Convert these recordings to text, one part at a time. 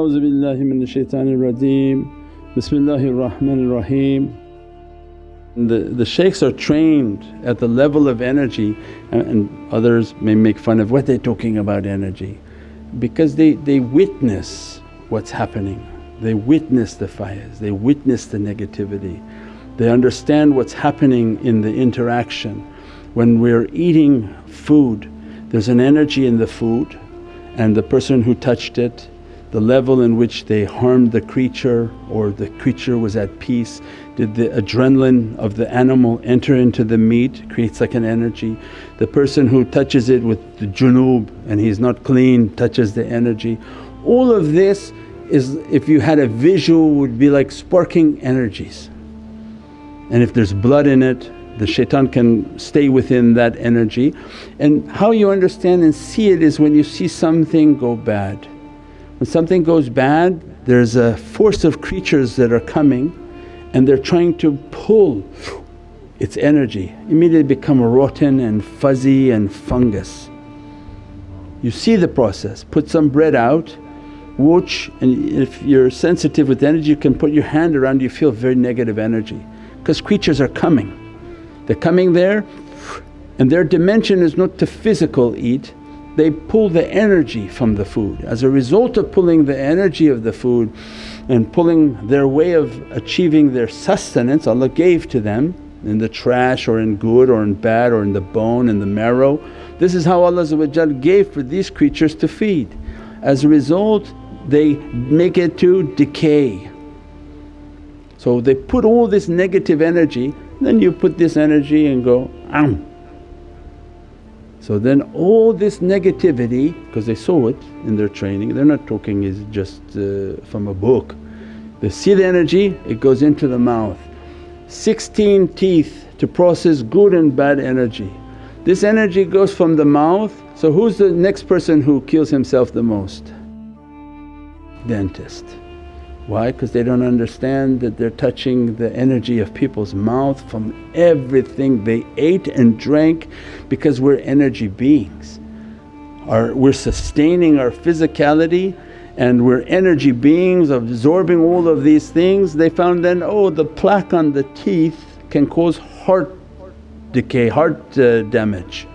A'udhu billahi minash rajeem, bismillahir rahmanir raheem. The, the shaykhs are trained at the level of energy and, and others may make fun of, what they're talking about energy? Because they, they witness what's happening, they witness the fires, they witness the negativity, they understand what's happening in the interaction. When we're eating food there's an energy in the food and the person who touched it the level in which they harmed the creature or the creature was at peace. Did the adrenaline of the animal enter into the meat, creates like an energy. The person who touches it with the junub and he's not clean touches the energy. All of this is if you had a visual would be like sparking energies. And if there's blood in it the shaitan can stay within that energy. And how you understand and see it is when you see something go bad. When something goes bad there's a force of creatures that are coming and they're trying to pull its energy, immediately become rotten and fuzzy and fungus. You see the process, put some bread out, watch and if you're sensitive with energy you can put your hand around you feel very negative energy because creatures are coming. They're coming there and their dimension is not to physical eat, they pull the energy from the food. As a result of pulling the energy of the food and pulling their way of achieving their sustenance Allah gave to them in the trash or in good or in bad or in the bone and the marrow. This is how Allah gave for these creatures to feed. As a result they make it to decay. So they put all this negative energy then you put this energy and go, am. So then all this negativity because they saw it in their training, they're not talking is just uh, from a book. They see the energy, it goes into the mouth. 16 teeth to process good and bad energy. This energy goes from the mouth, so who's the next person who kills himself the most? Dentist. Why? Because they don't understand that they're touching the energy of people's mouth from everything they ate and drank because we're energy beings. Our, we're sustaining our physicality and we're energy beings absorbing all of these things. They found then, oh the plaque on the teeth can cause heart decay, heart uh, damage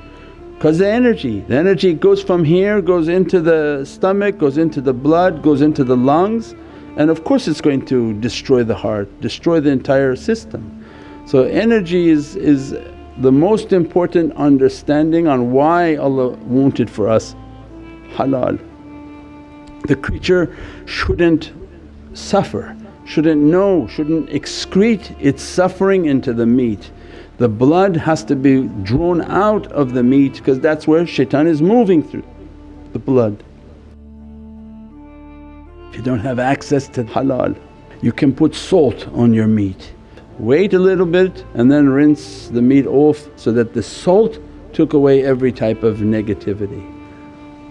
because the energy, the energy goes from here, goes into the stomach, goes into the blood, goes into the lungs and of course it's going to destroy the heart, destroy the entire system. So energy is, is the most important understanding on why Allah wanted for us halal. The creature shouldn't suffer, shouldn't know, shouldn't excrete its suffering into the meat. The blood has to be drawn out of the meat because that's where shaitan is moving through, the blood. You don't have access to halal, you can put salt on your meat. Wait a little bit and then rinse the meat off so that the salt took away every type of negativity.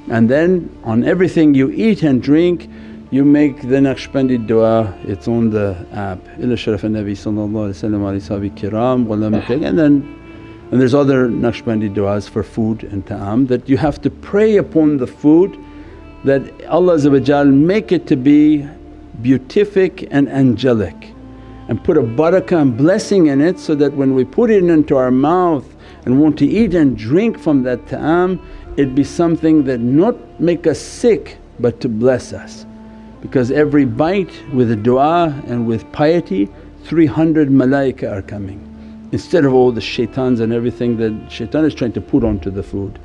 And then on everything you eat and drink you make the Naqshbandi dua, it's on the app, ila sharaf nabi sallallahu kiram and then and there's other Naqshbandi du'as for food and ta'am that you have to pray upon the food that Allah make it to be beatific and angelic and put a barakah and blessing in it so that when we put it into our mouth and want to eat and drink from that ta'am it be something that not make us sick but to bless us. Because every bite with a du'a and with piety 300 malaika are coming instead of all the shaitans and everything that shaitan is trying to put onto the food.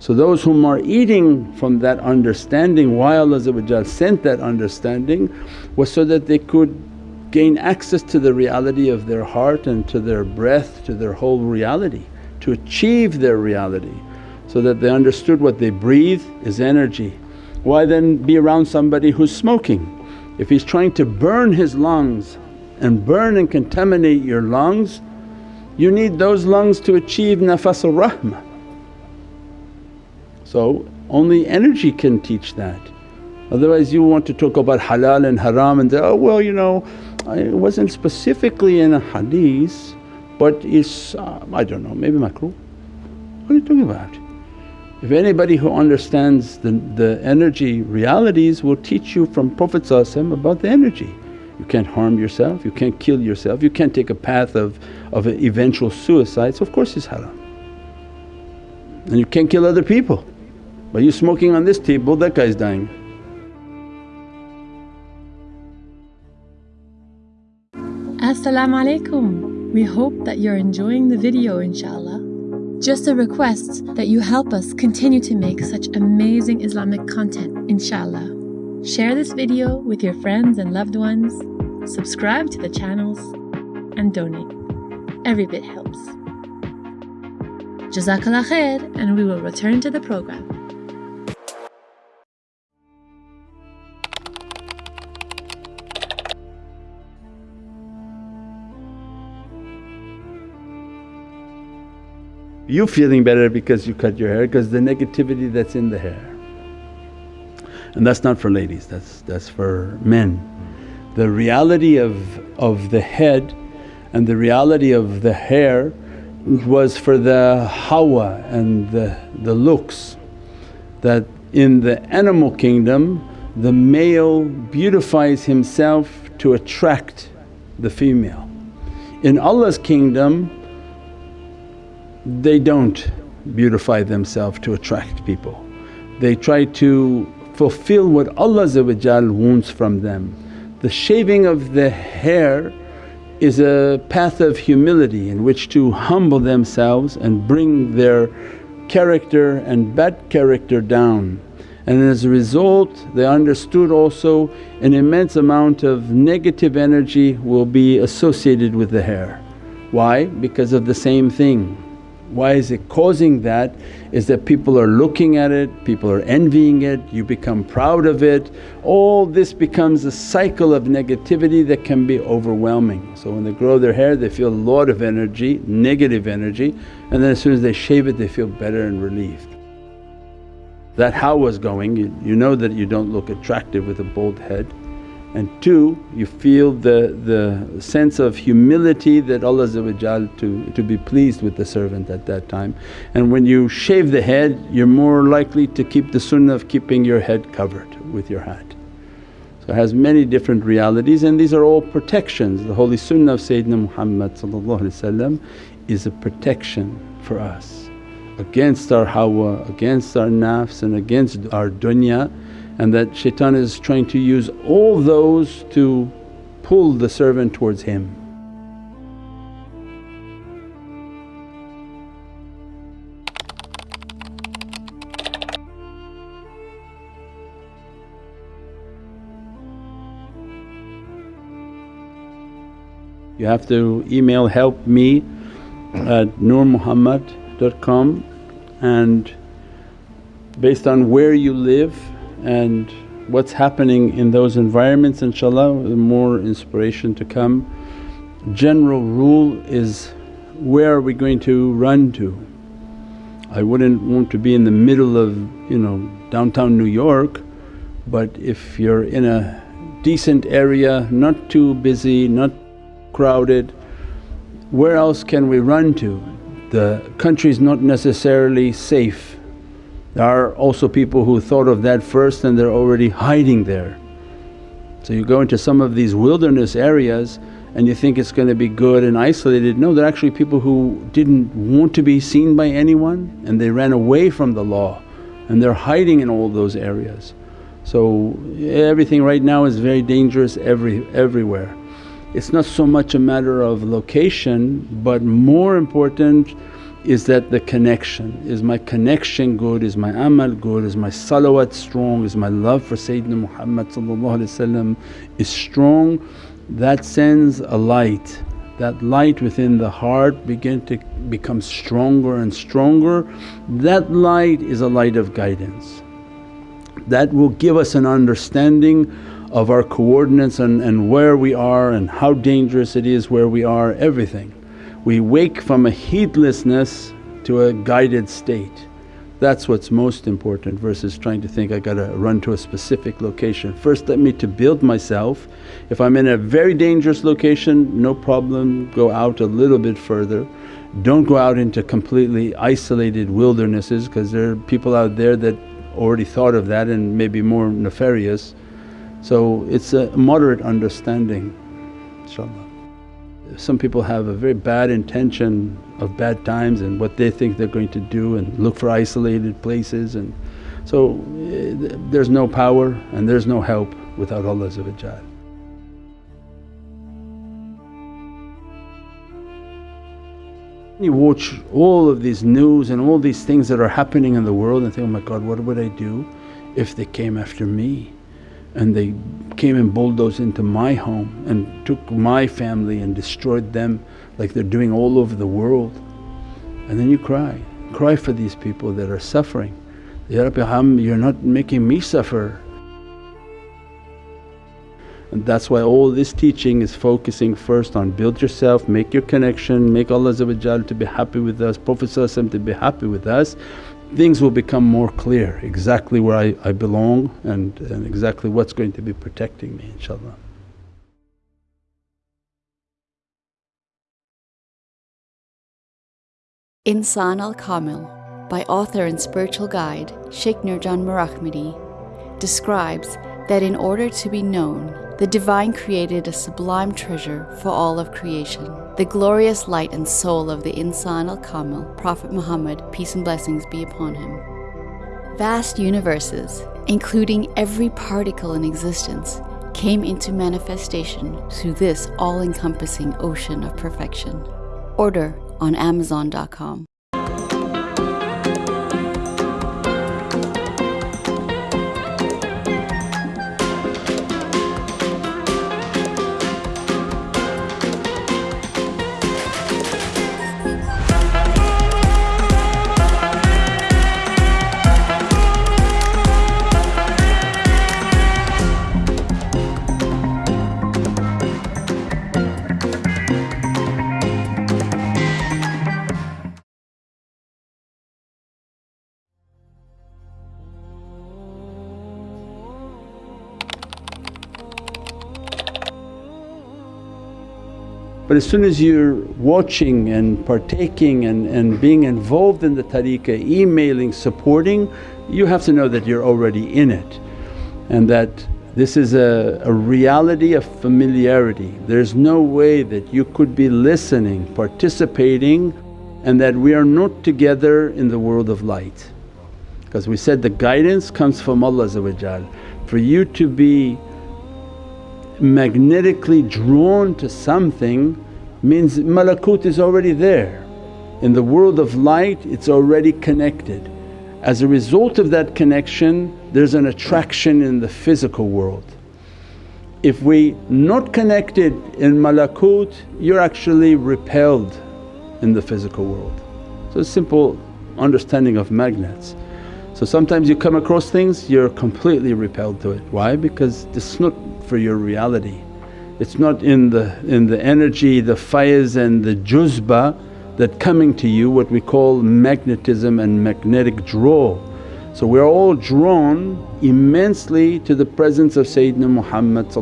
So those whom are eating from that understanding why Allah sent that understanding was so that they could gain access to the reality of their heart and to their breath, to their whole reality, to achieve their reality so that they understood what they breathe is energy. Why then be around somebody who's smoking? If he's trying to burn his lungs and burn and contaminate your lungs, you need those lungs to achieve nafasul rahmah. So only energy can teach that. Otherwise you want to talk about halal and haram and say, oh well you know it wasn't specifically in a hadith but it's uh, I don't know maybe makruh. What are you talking about? If anybody who understands the, the energy realities will teach you from Prophet about the energy. You can't harm yourself, you can't kill yourself, you can't take a path of, of eventual suicide so of course it's haram. And you can't kill other people. By you smoking on this table that guy's dying. Assalamu alaikum. We hope that you're enjoying the video inshaAllah. Just a request that you help us continue to make such amazing Islamic content inshaAllah. Share this video with your friends and loved ones, subscribe to the channels and donate. Every bit helps. Jazakallah khair and we will return to the program. You feeling better because you cut your hair because the negativity that's in the hair. And that's not for ladies, that's, that's for men. The reality of, of the head and the reality of the hair was for the hawa and the, the looks that in the animal kingdom the male beautifies himself to attract the female. In Allah's kingdom they don't beautify themselves to attract people. They try to fulfill what Allah wants from them. The shaving of the hair is a path of humility in which to humble themselves and bring their character and bad character down. And as a result they understood also an immense amount of negative energy will be associated with the hair. Why? Because of the same thing why is it causing that? Is that people are looking at it, people are envying it, you become proud of it. All this becomes a cycle of negativity that can be overwhelming. So when they grow their hair they feel a lot of energy, negative energy and then as soon as they shave it they feel better and relieved. That how was going, you, you know that you don't look attractive with a bald head and two you feel the, the sense of humility that Allah to, to be pleased with the servant at that time. And when you shave the head you're more likely to keep the sunnah of keeping your head covered with your hat. So it has many different realities and these are all protections. The holy sunnah of Sayyidina Muhammad is a protection for us against our hawa, against our nafs and against our dunya and that shaitan is trying to use all those to pull the servant towards him. You have to email help me at nurmuhammad.com and based on where you live and what's happening in those environments inshaAllah more inspiration to come. General rule is where are we going to run to? I wouldn't want to be in the middle of you know downtown New York but if you're in a decent area, not too busy, not crowded, where else can we run to? The country's not necessarily safe there are also people who thought of that first and they're already hiding there. So you go into some of these wilderness areas and you think it's going to be good and isolated. No, they're actually people who didn't want to be seen by anyone and they ran away from the law and they're hiding in all those areas. So everything right now is very dangerous every, everywhere. It's not so much a matter of location but more important is that the connection. Is my connection good? Is my amal good? Is my salawat strong? Is my love for Sayyidina Muhammad is strong? That sends a light. That light within the heart begin to become stronger and stronger. That light is a light of guidance. That will give us an understanding of our coordinates and, and where we are and how dangerous it is where we are, everything we wake from a heedlessness to a guided state. That's what's most important versus trying to think, I gotta run to a specific location. First let me to build myself, if I'm in a very dangerous location no problem go out a little bit further Don't go out into completely isolated wildernesses because there are people out there that already thought of that and maybe more nefarious. So it's a moderate understanding inshaAllah. Some people have a very bad intention of bad times and what they think they're going to do and look for isolated places and so eh, there's no power and there's no help without Allah You watch all of these news and all these things that are happening in the world and think, oh my God what would I do if they came after me and they came and bulldozed into my home and took my family and destroyed them like they're doing all over the world. And then you cry, cry for these people that are suffering, Ya Rabbi Ham you're not making me suffer. And that's why all this teaching is focusing first on build yourself, make your connection, make Allah to be happy with us, Prophet to be happy with us things will become more clear exactly where I, I belong and, and exactly what's going to be protecting me inshaAllah. Insan al Kamil by author and spiritual guide Sheikh Nurjan Mirahmadi describes that in order to be known, the Divine created a sublime treasure for all of creation, the glorious light and soul of the Insan al Kamil, Prophet Muhammad, peace and blessings be upon him. Vast universes, including every particle in existence, came into manifestation through this all encompassing ocean of perfection. Order on Amazon.com. But as soon as you're watching and partaking and, and being involved in the tariqah, emailing, supporting, you have to know that you're already in it and that this is a, a reality of familiarity. There's no way that you could be listening, participating and that we are not together in the world of light. Because we said the guidance comes from Allah For you to be magnetically drawn to something means malakut is already there. In the world of light it's already connected. As a result of that connection there's an attraction in the physical world. If we not connected in malakut you're actually repelled in the physical world. So a simple understanding of magnets. So sometimes you come across things you're completely repelled to it. Why? Because it's not for your reality. It's not in the, in the energy, the faiz and the juzba that coming to you what we call magnetism and magnetic draw. So we're all drawn immensely to the presence of Sayyidina Muhammad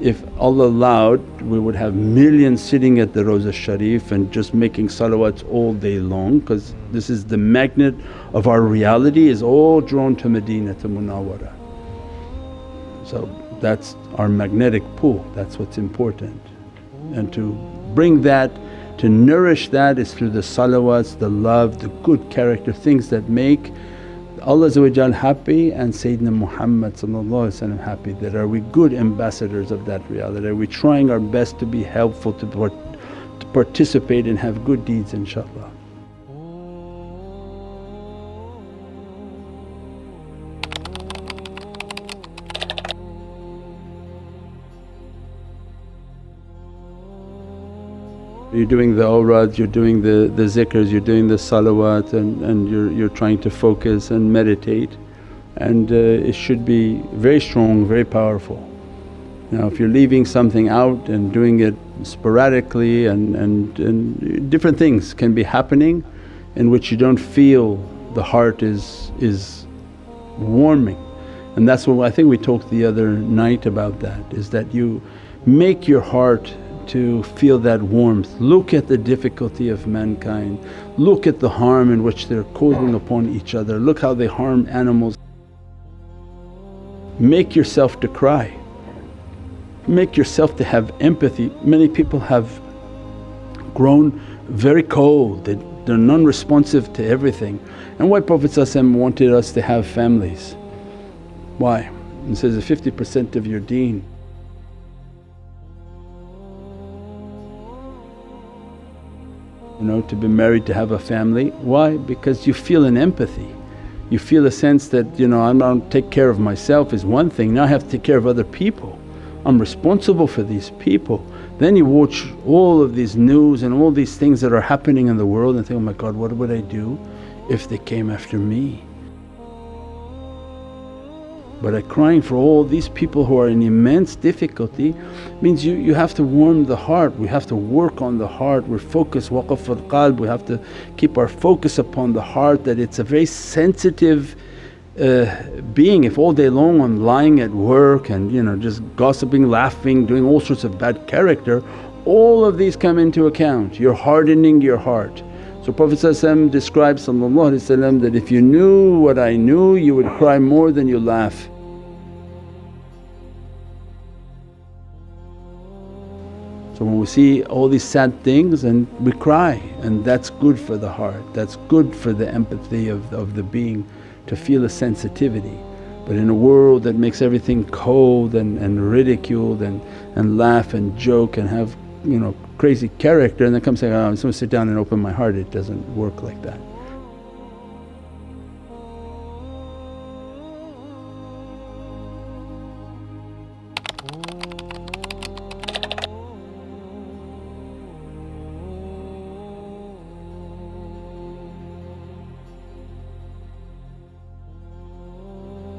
if Allah allowed we would have millions sitting at the Rawza Sharif and just making salawats all day long because this is the magnet of our reality is all drawn to Medina to Munawwara. So that's our magnetic pull, that's what's important. And to bring that, to nourish that is through the salawats, the love, the good character, things that make Allah happy and Sayyidina Muhammad happy that are we good ambassadors of that reality, are we trying our best to be helpful to, part, to participate and have good deeds inshaAllah. You're doing the awrads, you're doing the, the zikrs, you're doing the salawat and, and you're, you're trying to focus and meditate and uh, it should be very strong, very powerful. Now if you're leaving something out and doing it sporadically and, and, and different things can be happening in which you don't feel the heart is, is warming. And that's what I think we talked the other night about that is that you make your heart to feel that warmth. Look at the difficulty of mankind, look at the harm in which they're causing upon each other, look how they harm animals. Make yourself to cry, make yourself to have empathy. Many people have grown very cold, they, they're non-responsive to everything. And why Prophet wanted us to have families. Why? He says, 50% of your deen. You know, to be married, to have a family. Why? Because you feel an empathy. You feel a sense that, you know, I'm not take care of myself is one thing, now I have to take care of other people. I'm responsible for these people. Then you watch all of these news and all these things that are happening in the world and think, oh my God, what would I do if they came after me? But crying for all these people who are in immense difficulty means you, you have to warm the heart, we have to work on the heart, we're focused waqf al qalb, we have to keep our focus upon the heart that it's a very sensitive uh, being. If all day long I'm lying at work and you know just gossiping, laughing, doing all sorts of bad character, all of these come into account, you're hardening your heart. So Prophet describes that, if you knew what I knew you would cry more than you laugh. So when we see all these sad things and we cry and that's good for the heart, that's good for the empathy of, of the being to feel a sensitivity. But in a world that makes everything cold and, and ridiculed and, and laugh and joke and have you know crazy character and then come say, oh, I'm going to sit down and open my heart. It doesn't work like that.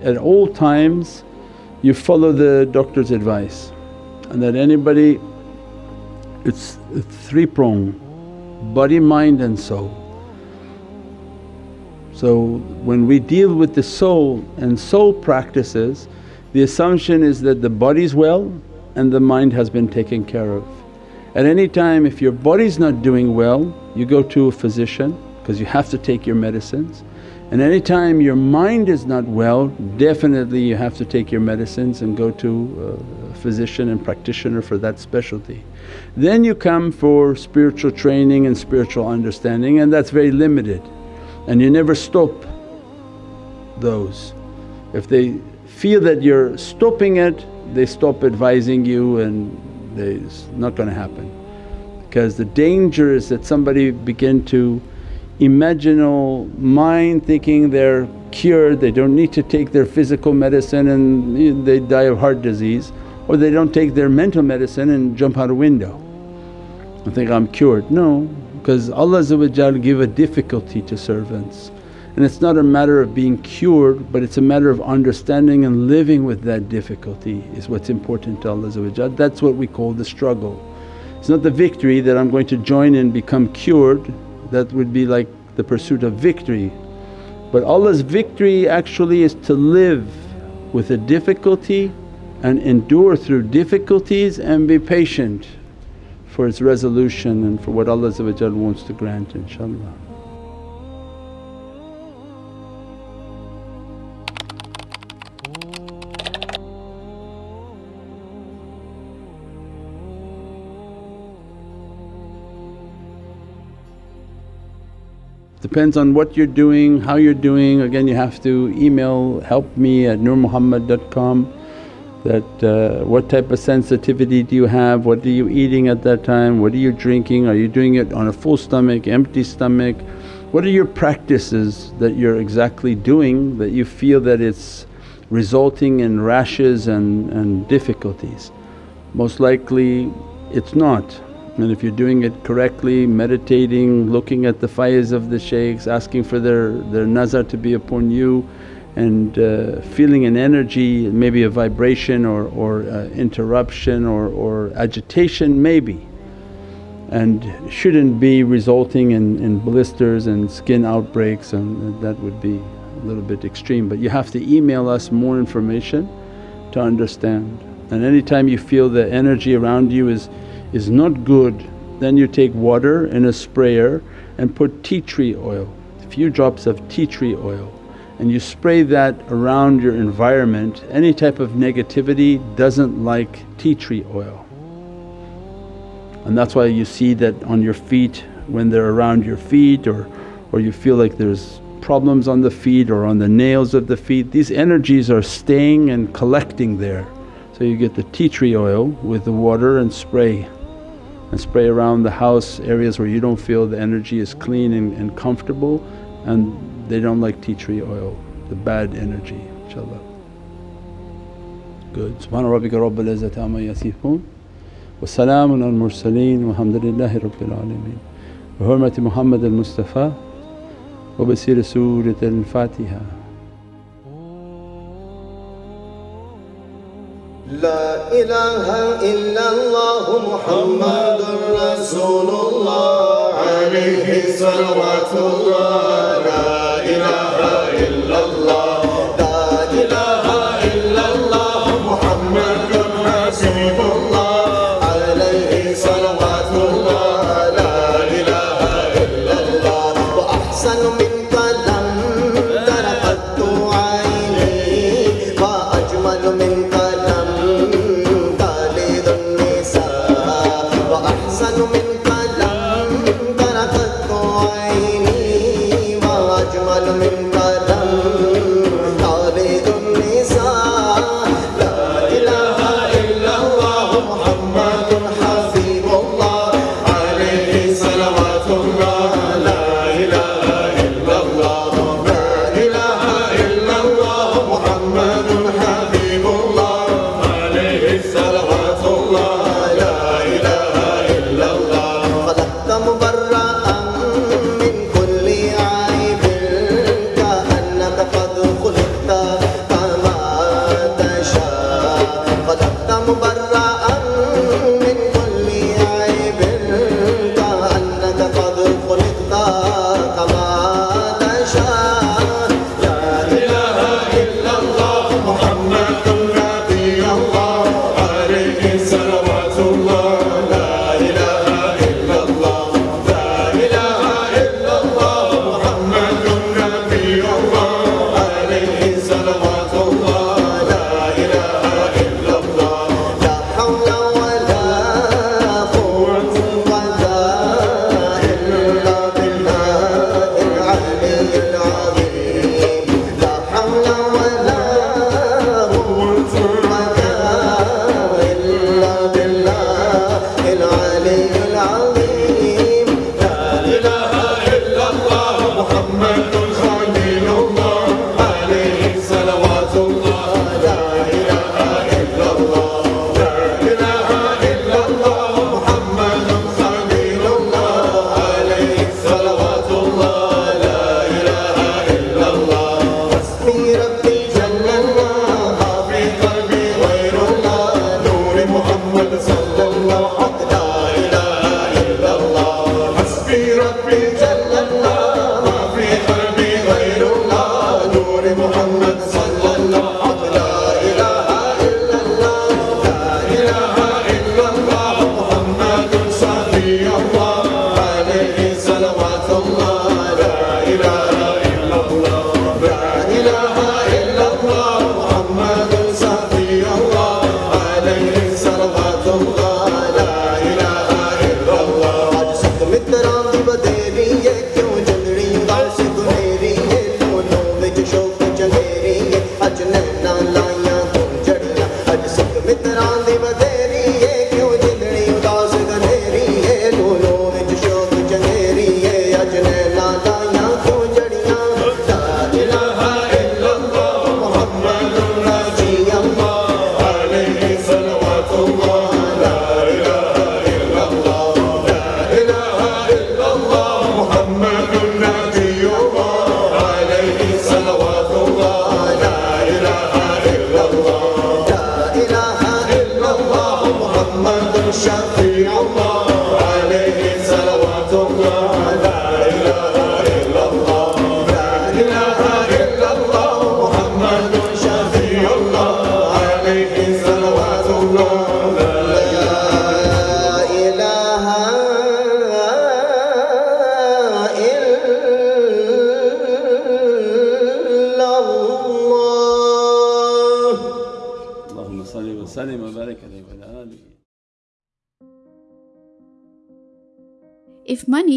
At all times you follow the doctor's advice and that anybody it's three prong body, mind and soul. So when we deal with the soul and soul practices the assumption is that the body's well and the mind has been taken care of. At any time if your body's not doing well you go to a physician because you have to take your medicines and any time your mind is not well definitely you have to take your medicines and go to uh, a physician and practitioner for that specialty. Then you come for spiritual training and spiritual understanding and that's very limited and you never stop those. If they feel that you're stopping it they stop advising you and they, it's not going to happen. Because the danger is that somebody begin to imaginal mind thinking they're cured, they don't need to take their physical medicine and they die of heart disease or they don't take their mental medicine and jump out a window and think, I'm cured. No, because Allah give a difficulty to servants and it's not a matter of being cured but it's a matter of understanding and living with that difficulty is what's important to Allah That's what we call the struggle. It's not the victory that I'm going to join and become cured that would be like the pursuit of victory. But Allah's victory actually is to live with a difficulty and endure through difficulties and be patient for its resolution and for what Allah wants to grant inshaAllah. Depends on what you're doing, how you're doing. Again you have to email help me at nurmuhammad.com that uh, what type of sensitivity do you have, what are you eating at that time, what are you drinking, are you doing it on a full stomach, empty stomach, what are your practices that you're exactly doing that you feel that it's resulting in rashes and, and difficulties. Most likely it's not. And if you're doing it correctly, meditating, looking at the faiz of the shaykhs, asking for their, their nazar to be upon you and uh, feeling an energy, maybe a vibration or, or uh, interruption or, or agitation maybe. And shouldn't be resulting in, in blisters and skin outbreaks and that would be a little bit extreme. But you have to email us more information to understand. And anytime you feel the energy around you is is not good then you take water in a sprayer and put tea tree oil, a few drops of tea tree oil and you spray that around your environment, any type of negativity doesn't like tea tree oil. And that's why you see that on your feet when they're around your feet or, or you feel like there's problems on the feet or on the nails of the feet, these energies are staying and collecting there. So you get the tea tree oil with the water and spray and spray around the house areas where you don't feel the energy is clean and, and comfortable and they don't like tea tree oil, the bad energy inshaAllah. Good. Subhana rabbika rabbil izzati amma yasifoon wa salaamun al mursaleen walhamdulillahi rabbil alameen. Bi hurmati Muhammad al Mustafa wa bi siri Surat al Fatiha. La ilaha illallah Muhammadur Rasulullah alayhi salawatullah Yeah. from European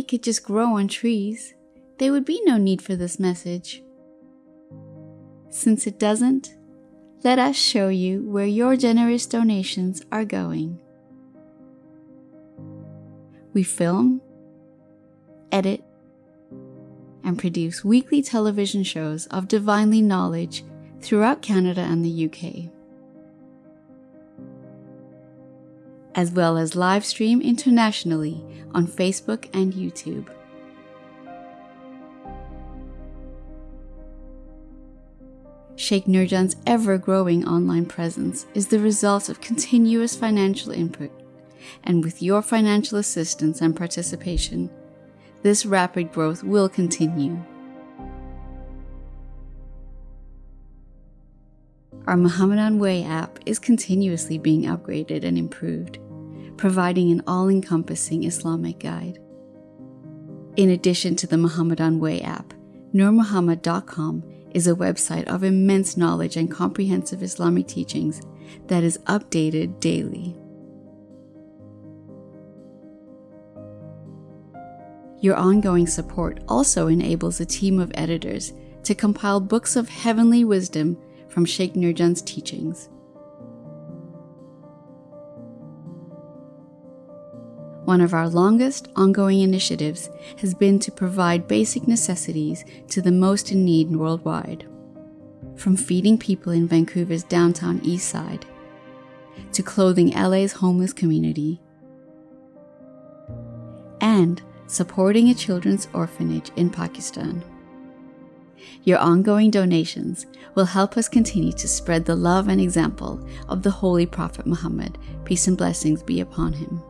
Could just grow on trees, there would be no need for this message. Since it doesn't, let us show you where your generous donations are going. We film, edit, and produce weekly television shows of divinely knowledge throughout Canada and the UK, as well as live stream internationally on Facebook and YouTube. Sheikh Nurjan's ever growing online presence is the result of continuous financial input, and with your financial assistance and participation, this rapid growth will continue. Our Muhammadan Way app is continuously being upgraded and improved, providing an all encompassing Islamic guide. In addition to the Muhammadan Way app, NurMuhammad.com is a website of immense knowledge and comprehensive Islamic teachings that is updated daily. Your ongoing support also enables a team of editors to compile books of heavenly wisdom from Sheikh Nurjan's teachings. One of our longest ongoing initiatives has been to provide basic necessities to the most in need worldwide. From feeding people in Vancouver's downtown east side, to clothing LA's homeless community, and supporting a children's orphanage in Pakistan. Your ongoing donations will help us continue to spread the love and example of the Holy Prophet Muhammad, peace and blessings be upon him.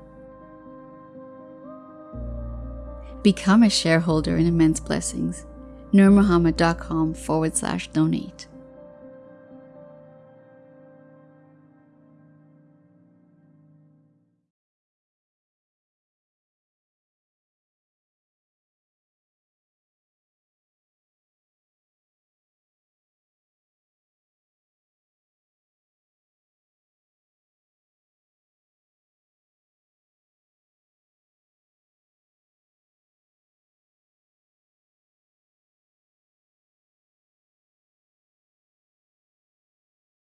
Become a shareholder in Immense Blessings. NurMuhammad.com forward slash donate.